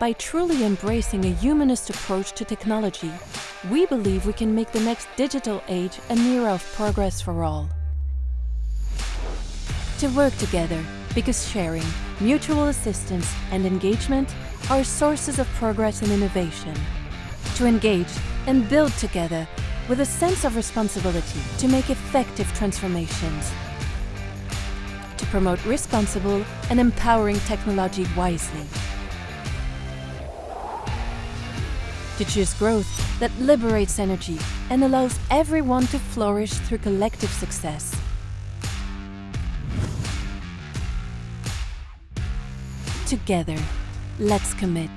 By truly embracing a humanist approach to technology, we believe we can make the next digital age an era of progress for all. To work together, because sharing, mutual assistance and engagement are sources of progress and innovation. To engage and build together with a sense of responsibility to make effective transformations. To promote responsible and empowering technology wisely. To choose growth that liberates energy and allows everyone to flourish through collective success. Together, let's commit.